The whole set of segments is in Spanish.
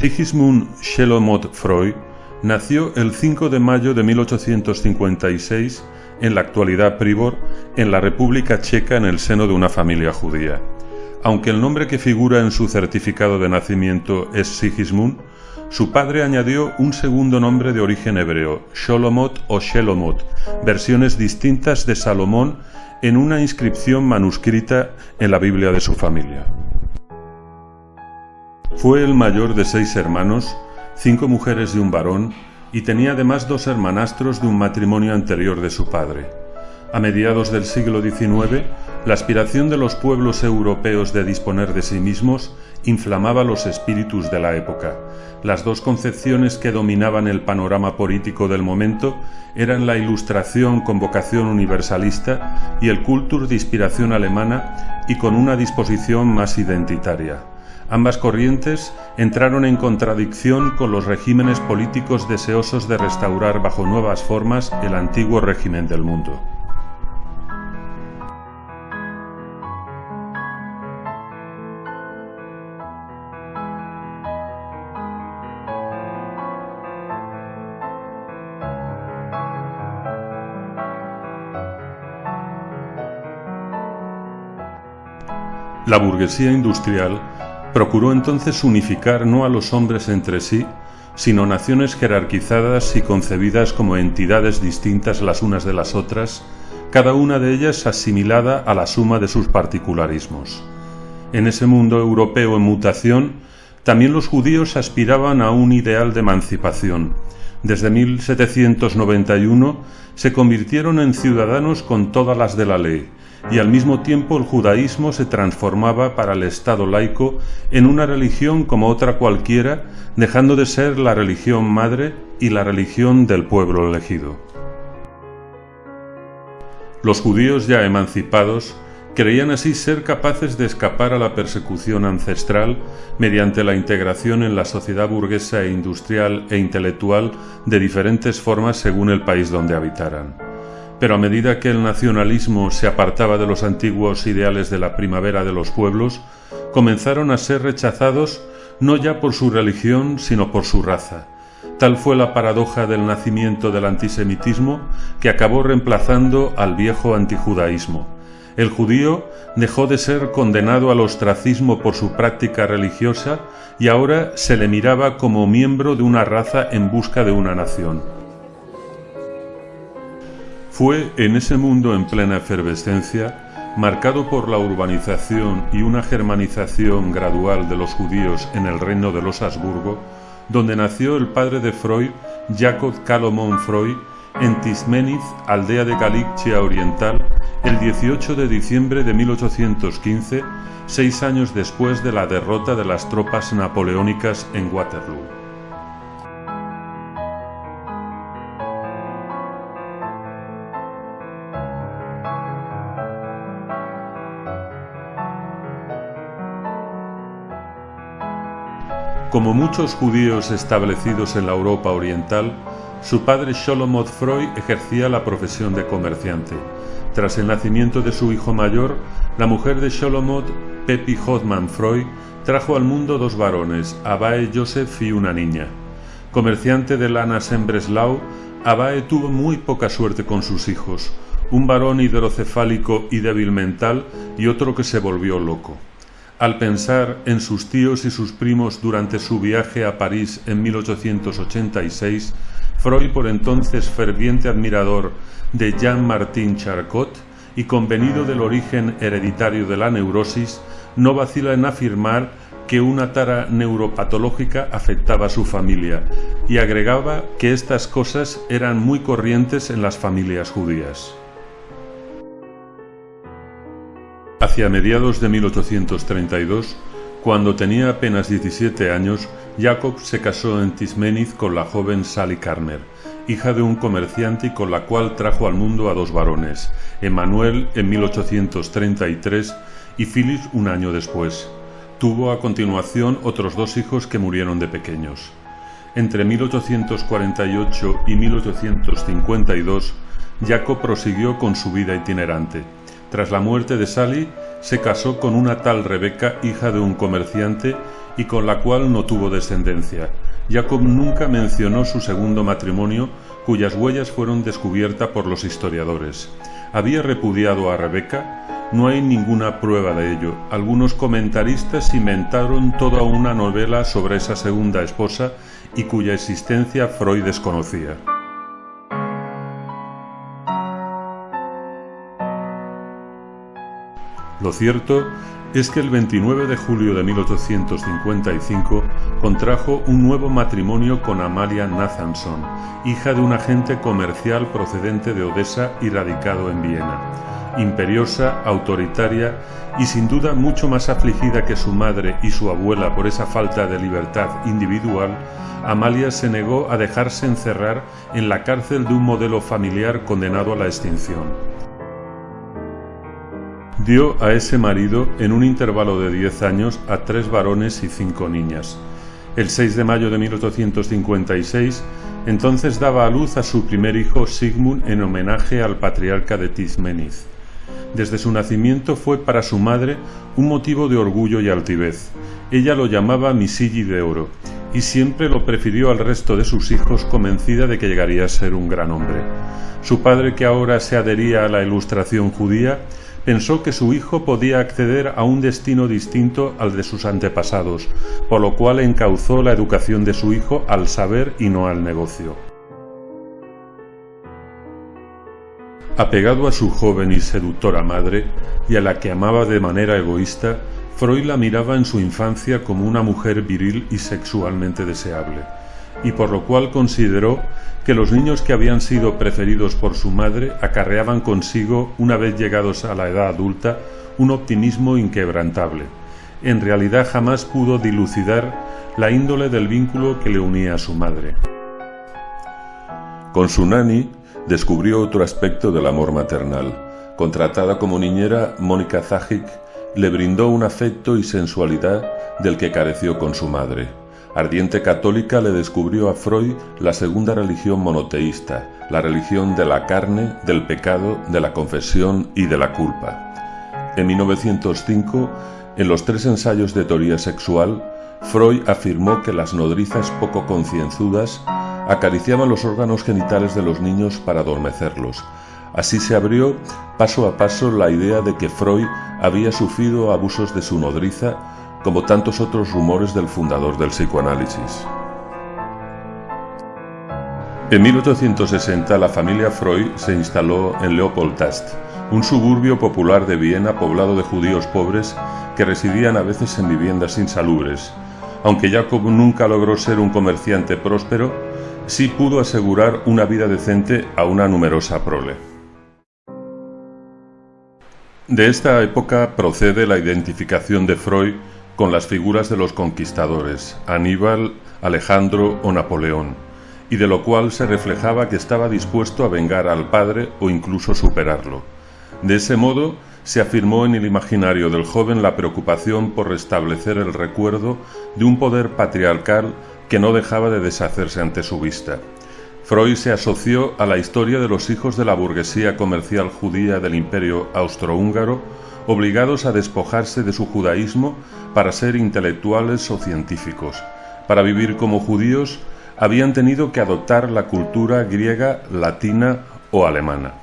Sigismund Shelomot Freud nació el 5 de mayo de 1856 en la actualidad Pribor, en la República Checa en el seno de una familia judía. Aunque el nombre que figura en su certificado de nacimiento es Sigismund, su padre añadió un segundo nombre de origen hebreo, Sholomot o Shelomot, versiones distintas de Salomón en una inscripción manuscrita en la Biblia de su familia. Fue el mayor de seis hermanos, cinco mujeres y un varón, y tenía además dos hermanastros de un matrimonio anterior de su padre. A mediados del siglo XIX, la aspiración de los pueblos europeos de disponer de sí mismos inflamaba los espíritus de la época. Las dos concepciones que dominaban el panorama político del momento eran la ilustración con vocación universalista y el cultur de inspiración alemana y con una disposición más identitaria. Ambas corrientes entraron en contradicción con los regímenes políticos deseosos de restaurar bajo nuevas formas el antiguo régimen del mundo. La burguesía industrial Procuró entonces unificar no a los hombres entre sí, sino naciones jerarquizadas y concebidas como entidades distintas las unas de las otras, cada una de ellas asimilada a la suma de sus particularismos. En ese mundo europeo en mutación, también los judíos aspiraban a un ideal de emancipación. Desde 1791 se convirtieron en ciudadanos con todas las de la ley, y al mismo tiempo el judaísmo se transformaba para el Estado laico en una religión como otra cualquiera, dejando de ser la religión madre y la religión del pueblo elegido. Los judíos ya emancipados creían así ser capaces de escapar a la persecución ancestral mediante la integración en la sociedad burguesa e industrial e intelectual de diferentes formas según el país donde habitaran. Pero a medida que el nacionalismo se apartaba de los antiguos ideales de la primavera de los pueblos, comenzaron a ser rechazados no ya por su religión, sino por su raza. Tal fue la paradoja del nacimiento del antisemitismo que acabó reemplazando al viejo antijudaísmo. El judío dejó de ser condenado al ostracismo por su práctica religiosa y ahora se le miraba como miembro de una raza en busca de una nación. Fue en ese mundo en plena efervescencia, marcado por la urbanización y una germanización gradual de los judíos en el reino de los Habsburgo, donde nació el padre de Freud, Jacob Calomón Freud, en Tismenitz, aldea de Galicia Oriental, el 18 de diciembre de 1815, seis años después de la derrota de las tropas napoleónicas en Waterloo. Como muchos judíos establecidos en la Europa oriental, su padre Sholomot Freud ejercía la profesión de comerciante. Tras el nacimiento de su hijo mayor, la mujer de Sholomot, Pepi Hodman Freud, trajo al mundo dos varones, Abae Joseph y una niña. Comerciante de lanas en Breslau, Abae tuvo muy poca suerte con sus hijos, un varón hidrocefálico y débil mental y otro que se volvió loco. Al pensar en sus tíos y sus primos durante su viaje a París en 1886, Freud, por entonces ferviente admirador de Jean-Martin Charcot y convenido del origen hereditario de la neurosis, no vacila en afirmar que una tara neuropatológica afectaba a su familia y agregaba que estas cosas eran muy corrientes en las familias judías. Hacia mediados de 1832, cuando tenía apenas 17 años, Jacob se casó en Tismenitz con la joven Sally Karmer, hija de un comerciante y con la cual trajo al mundo a dos varones, Emmanuel en 1833 y Phyllis un año después. Tuvo a continuación otros dos hijos que murieron de pequeños. Entre 1848 y 1852, Jacob prosiguió con su vida itinerante. Tras la muerte de Sally, se casó con una tal Rebeca, hija de un comerciante, y con la cual no tuvo descendencia. Jacob nunca mencionó su segundo matrimonio, cuyas huellas fueron descubiertas por los historiadores. ¿Había repudiado a Rebeca? No hay ninguna prueba de ello. Algunos comentaristas inventaron toda una novela sobre esa segunda esposa y cuya existencia Freud desconocía. Lo cierto es que el 29 de julio de 1855 contrajo un nuevo matrimonio con Amalia Nathanson, hija de un agente comercial procedente de Odessa y radicado en Viena. Imperiosa, autoritaria y sin duda mucho más afligida que su madre y su abuela por esa falta de libertad individual, Amalia se negó a dejarse encerrar en la cárcel de un modelo familiar condenado a la extinción dio a ese marido en un intervalo de 10 años a tres varones y cinco niñas. El 6 de mayo de 1856, entonces daba a luz a su primer hijo Sigmund en homenaje al patriarca de Tizmeniz. Desde su nacimiento fue para su madre un motivo de orgullo y altivez. Ella lo llamaba Misigi de Oro y siempre lo prefirió al resto de sus hijos convencida de que llegaría a ser un gran hombre. Su padre, que ahora se adhería a la ilustración judía, pensó que su hijo podía acceder a un destino distinto al de sus antepasados, por lo cual encauzó la educación de su hijo al saber y no al negocio. Apegado a su joven y seductora madre, y a la que amaba de manera egoísta, Freud la miraba en su infancia como una mujer viril y sexualmente deseable, y por lo cual consideró que los niños que habían sido preferidos por su madre acarreaban consigo, una vez llegados a la edad adulta, un optimismo inquebrantable. En realidad jamás pudo dilucidar la índole del vínculo que le unía a su madre. Con su nani descubrió otro aspecto del amor maternal. Contratada como niñera, Mónica Zajic le brindó un afecto y sensualidad del que careció con su madre. Ardiente católica le descubrió a Freud la segunda religión monoteísta, la religión de la carne, del pecado, de la confesión y de la culpa. En 1905, en los tres ensayos de teoría sexual, Freud afirmó que las nodrizas poco concienzudas acariciaban los órganos genitales de los niños para adormecerlos. Así se abrió paso a paso la idea de que Freud había sufrido abusos de su nodriza como tantos otros rumores del fundador del psicoanálisis. En 1860 la familia Freud se instaló en Leopoldtast, un suburbio popular de Viena poblado de judíos pobres que residían a veces en viviendas insalubres. Aunque Jacob nunca logró ser un comerciante próspero, sí pudo asegurar una vida decente a una numerosa prole. De esta época procede la identificación de Freud con las figuras de los conquistadores, Aníbal, Alejandro o Napoleón, y de lo cual se reflejaba que estaba dispuesto a vengar al padre o incluso superarlo. De ese modo, se afirmó en el imaginario del joven la preocupación por restablecer el recuerdo de un poder patriarcal que no dejaba de deshacerse ante su vista. Freud se asoció a la historia de los hijos de la burguesía comercial judía del imperio austrohúngaro obligados a despojarse de su judaísmo para ser intelectuales o científicos. Para vivir como judíos habían tenido que adoptar la cultura griega, latina o alemana.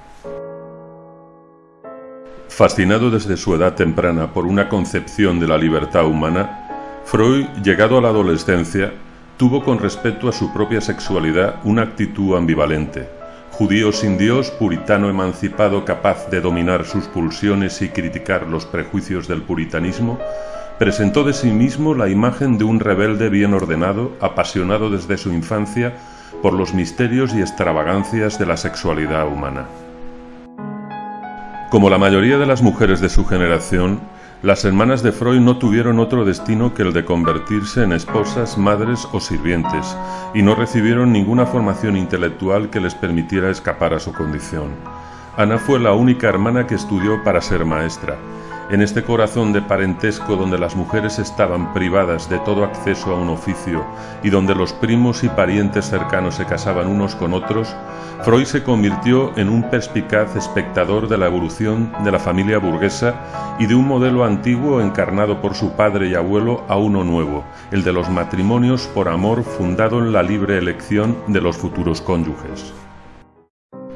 Fascinado desde su edad temprana por una concepción de la libertad humana, Freud, llegado a la adolescencia, tuvo con respecto a su propia sexualidad una actitud ambivalente judío sin Dios, puritano emancipado capaz de dominar sus pulsiones y criticar los prejuicios del puritanismo, presentó de sí mismo la imagen de un rebelde bien ordenado, apasionado desde su infancia por los misterios y extravagancias de la sexualidad humana. Como la mayoría de las mujeres de su generación, las hermanas de Freud no tuvieron otro destino que el de convertirse en esposas, madres o sirvientes, y no recibieron ninguna formación intelectual que les permitiera escapar a su condición. Ana fue la única hermana que estudió para ser maestra. En este corazón de parentesco donde las mujeres estaban privadas de todo acceso a un oficio y donde los primos y parientes cercanos se casaban unos con otros, Freud se convirtió en un perspicaz espectador de la evolución de la familia burguesa y de un modelo antiguo encarnado por su padre y abuelo a uno nuevo, el de los matrimonios por amor fundado en la libre elección de los futuros cónyuges.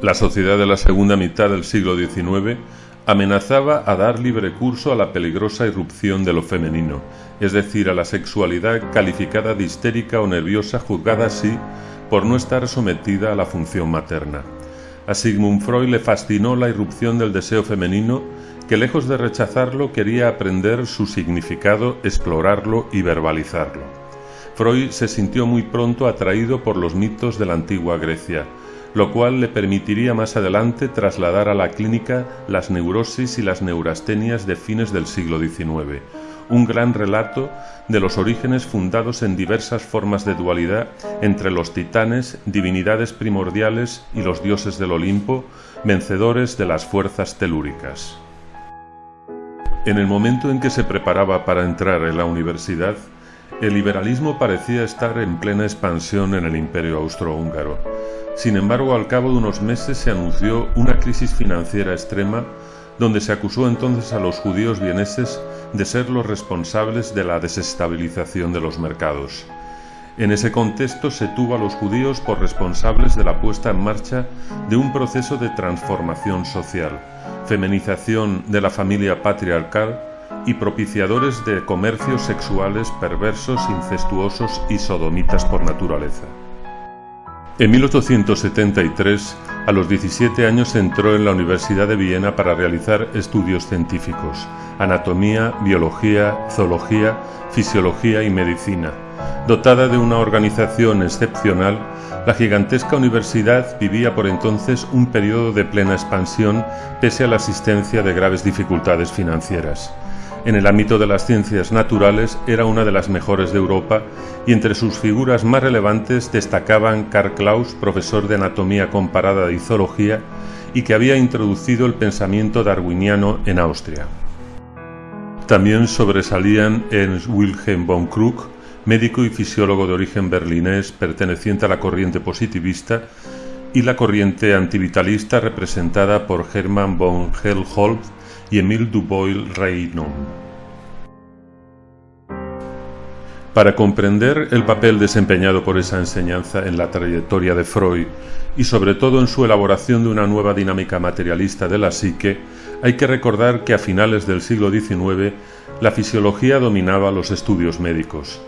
La sociedad de la segunda mitad del siglo XIX amenazaba a dar libre curso a la peligrosa irrupción de lo femenino, es decir, a la sexualidad calificada de histérica o nerviosa juzgada así por no estar sometida a la función materna. A Sigmund Freud le fascinó la irrupción del deseo femenino que lejos de rechazarlo quería aprender su significado, explorarlo y verbalizarlo. Freud se sintió muy pronto atraído por los mitos de la antigua Grecia, lo cual le permitiría más adelante trasladar a la clínica las neurosis y las neurastenias de fines del siglo XIX, un gran relato de los orígenes fundados en diversas formas de dualidad entre los titanes, divinidades primordiales y los dioses del Olimpo, vencedores de las fuerzas telúricas. En el momento en que se preparaba para entrar en la universidad, el liberalismo parecía estar en plena expansión en el imperio austrohúngaro. Sin embargo, al cabo de unos meses se anunció una crisis financiera extrema donde se acusó entonces a los judíos vieneses de ser los responsables de la desestabilización de los mercados. En ese contexto se tuvo a los judíos por responsables de la puesta en marcha de un proceso de transformación social, feminización de la familia patriarcal y propiciadores de comercios sexuales perversos, incestuosos y sodomitas por naturaleza. En 1873, a los 17 años entró en la Universidad de Viena para realizar estudios científicos, anatomía, biología, zoología, fisiología y medicina. Dotada de una organización excepcional, la gigantesca universidad vivía por entonces un periodo de plena expansión pese a la existencia de graves dificultades financieras. En el ámbito de las ciencias naturales era una de las mejores de Europa y entre sus figuras más relevantes destacaban Karl Klaus, profesor de anatomía comparada y zoología, y que había introducido el pensamiento darwiniano en Austria. También sobresalían Ernst Wilhelm von Krug, médico y fisiólogo de origen berlinés perteneciente a la corriente positivista, y la corriente antivitalista representada por Hermann von Helmholtz y Emile Dubois-Reymond. Para comprender el papel desempeñado por esa enseñanza en la trayectoria de Freud y sobre todo en su elaboración de una nueva dinámica materialista de la psique, hay que recordar que a finales del siglo XIX la fisiología dominaba los estudios médicos.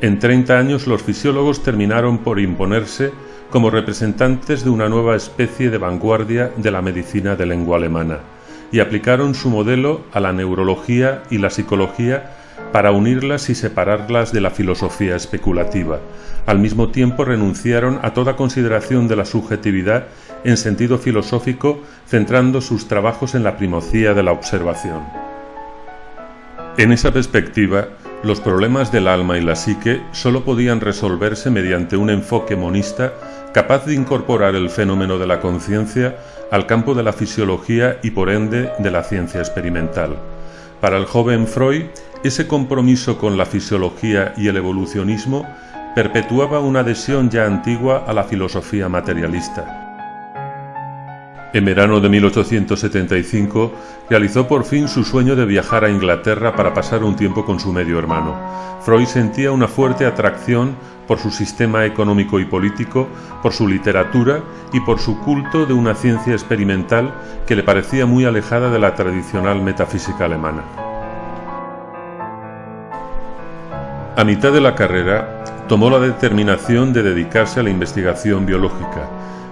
En 30 años los fisiólogos terminaron por imponerse como representantes de una nueva especie de vanguardia de la medicina de lengua alemana y aplicaron su modelo a la neurología y la psicología para unirlas y separarlas de la filosofía especulativa. Al mismo tiempo renunciaron a toda consideración de la subjetividad en sentido filosófico, centrando sus trabajos en la primocía de la observación. En esa perspectiva, los problemas del alma y la psique sólo podían resolverse mediante un enfoque monista capaz de incorporar el fenómeno de la conciencia al campo de la fisiología y por ende de la ciencia experimental. Para el joven Freud, ese compromiso con la fisiología y el evolucionismo perpetuaba una adhesión ya antigua a la filosofía materialista. En verano de 1875 realizó por fin su sueño de viajar a Inglaterra para pasar un tiempo con su medio hermano. Freud sentía una fuerte atracción por su sistema económico y político, por su literatura y por su culto de una ciencia experimental que le parecía muy alejada de la tradicional metafísica alemana. A mitad de la carrera, tomó la determinación de dedicarse a la investigación biológica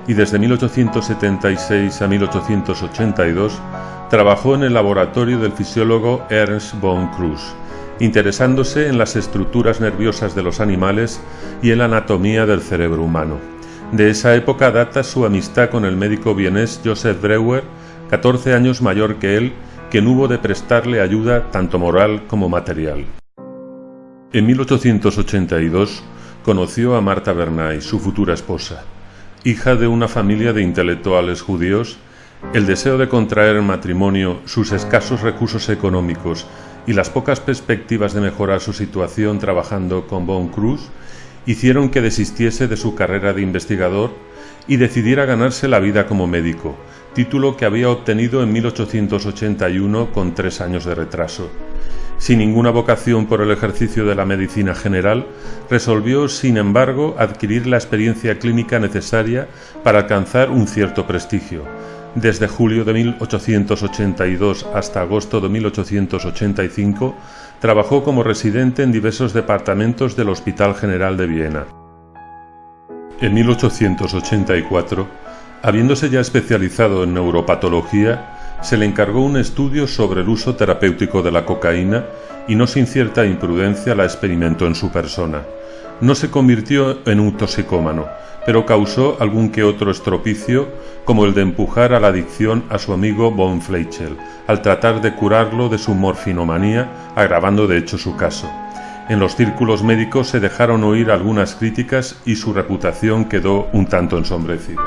y desde 1876 a 1882 trabajó en el laboratorio del fisiólogo Ernst von Kruse, interesándose en las estructuras nerviosas de los animales y en la anatomía del cerebro humano. De esa época data su amistad con el médico vienés Joseph Breuer, 14 años mayor que él, quien hubo de prestarle ayuda tanto moral como material. En 1882 conoció a Marta Bernay, su futura esposa hija de una familia de intelectuales judíos, El deseo de contraer matrimonio, sus escasos recursos económicos y las pocas perspectivas de mejorar su situación trabajando con Von Cruz hicieron que desistiese de su carrera de investigador y decidiera ganarse la vida como médico, título que había obtenido en 1881 con tres años de retraso. Sin ninguna vocación por el ejercicio de la medicina general, resolvió, sin embargo, adquirir la experiencia clínica necesaria para alcanzar un cierto prestigio. Desde julio de 1882 hasta agosto de 1885, trabajó como residente en diversos departamentos del Hospital General de Viena. En 1884, habiéndose ya especializado en neuropatología, se le encargó un estudio sobre el uso terapéutico de la cocaína y no sin cierta imprudencia la experimentó en su persona. No se convirtió en un toxicómano, pero causó algún que otro estropicio, como el de empujar a la adicción a su amigo Von Fleischel, al tratar de curarlo de su morfinomanía, agravando de hecho su caso. En los círculos médicos se dejaron oír algunas críticas y su reputación quedó un tanto ensombrecida.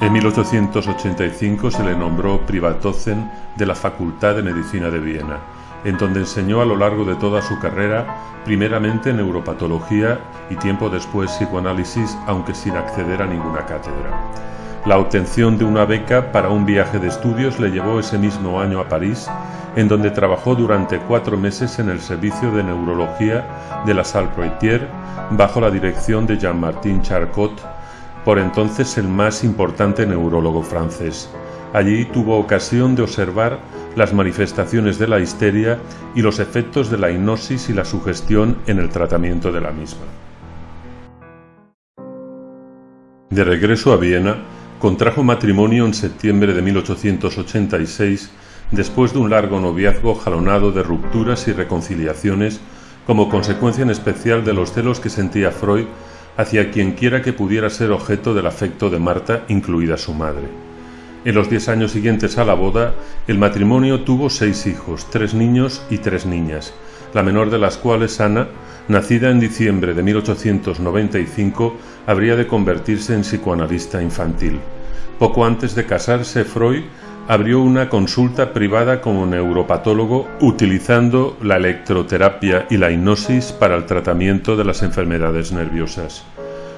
En 1885 se le nombró Privatocen de la Facultad de Medicina de Viena, en donde enseñó a lo largo de toda su carrera, primeramente neuropatología y tiempo después psicoanálisis, aunque sin acceder a ninguna cátedra. La obtención de una beca para un viaje de estudios le llevó ese mismo año a París, en donde trabajó durante cuatro meses en el servicio de neurología de la Salpêtrière, bajo la dirección de Jean-Martin Charcot, por entonces el más importante neurólogo francés. Allí tuvo ocasión de observar las manifestaciones de la histeria y los efectos de la hipnosis y la sugestión en el tratamiento de la misma. De regreso a Viena, contrajo matrimonio en septiembre de 1886 después de un largo noviazgo jalonado de rupturas y reconciliaciones como consecuencia en especial de los celos que sentía Freud hacia quienquiera que pudiera ser objeto del afecto de Marta, incluida su madre. En los diez años siguientes a la boda, el matrimonio tuvo seis hijos, tres niños y tres niñas, la menor de las cuales, Ana, nacida en diciembre de 1895, habría de convertirse en psicoanalista infantil. Poco antes de casarse, Freud abrió una consulta privada como neuropatólogo utilizando la electroterapia y la hipnosis para el tratamiento de las enfermedades nerviosas.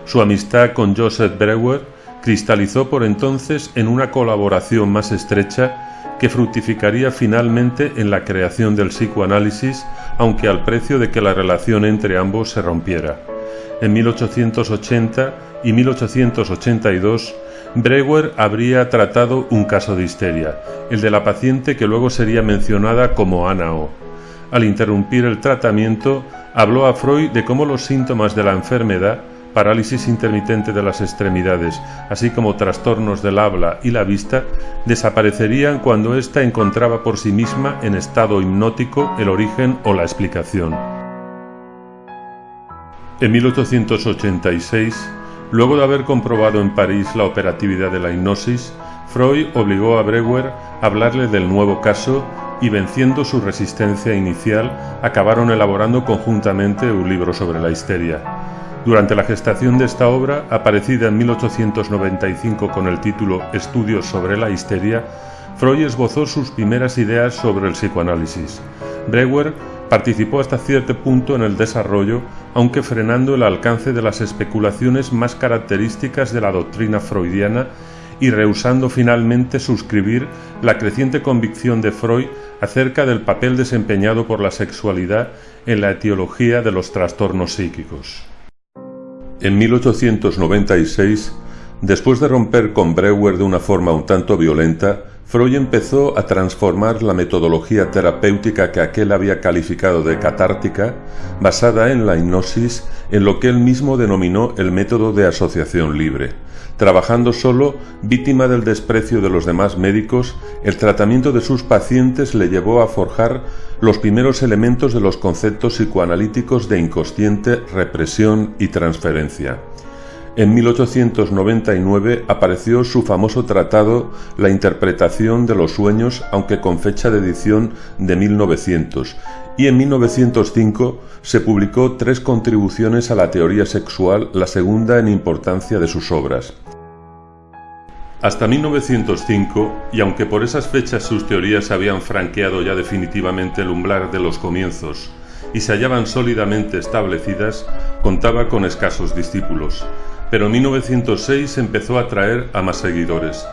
Su amistad con Joseph Breuer cristalizó por entonces en una colaboración más estrecha que fructificaría finalmente en la creación del psicoanálisis, aunque al precio de que la relación entre ambos se rompiera. En 1880 y 1882 Brewer habría tratado un caso de histeria, el de la paciente que luego sería mencionada como Ana O. Al interrumpir el tratamiento, habló a Freud de cómo los síntomas de la enfermedad, parálisis intermitente de las extremidades, así como trastornos del habla y la vista, desaparecerían cuando ésta encontraba por sí misma en estado hipnótico el origen o la explicación. En 1886, Luego de haber comprobado en París la operatividad de la hipnosis, Freud obligó a Breuer a hablarle del nuevo caso y venciendo su resistencia inicial, acabaron elaborando conjuntamente un libro sobre la histeria. Durante la gestación de esta obra, aparecida en 1895 con el título Estudios sobre la histeria, Freud esbozó sus primeras ideas sobre el psicoanálisis. Breuer Participó hasta cierto punto en el desarrollo, aunque frenando el alcance de las especulaciones más características de la doctrina freudiana y rehusando finalmente suscribir la creciente convicción de Freud acerca del papel desempeñado por la sexualidad en la etiología de los trastornos psíquicos. En 1896, después de romper con Breuer de una forma un tanto violenta, Freud empezó a transformar la metodología terapéutica que aquel había calificado de catártica, basada en la hipnosis, en lo que él mismo denominó el método de asociación libre. Trabajando solo, víctima del desprecio de los demás médicos, el tratamiento de sus pacientes le llevó a forjar los primeros elementos de los conceptos psicoanalíticos de inconsciente, represión y transferencia. En 1899 apareció su famoso tratado La interpretación de los sueños, aunque con fecha de edición de 1900, y en 1905 se publicó tres contribuciones a la teoría sexual, la segunda en importancia de sus obras. Hasta 1905, y aunque por esas fechas sus teorías habían franqueado ya definitivamente el umbral de los comienzos y se hallaban sólidamente establecidas, contaba con escasos discípulos. Pero en 1906 empezó a atraer a más seguidores.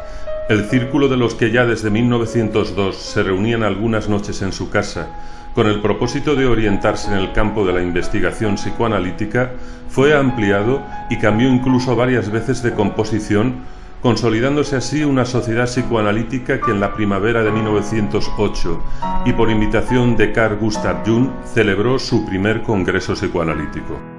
El círculo de los que ya desde 1902 se reunían algunas noches en su casa, con el propósito de orientarse en el campo de la investigación psicoanalítica, fue ampliado y cambió incluso varias veces de composición consolidándose así una sociedad psicoanalítica que en la primavera de 1908 y por invitación de Carl Gustav Jung celebró su primer congreso psicoanalítico.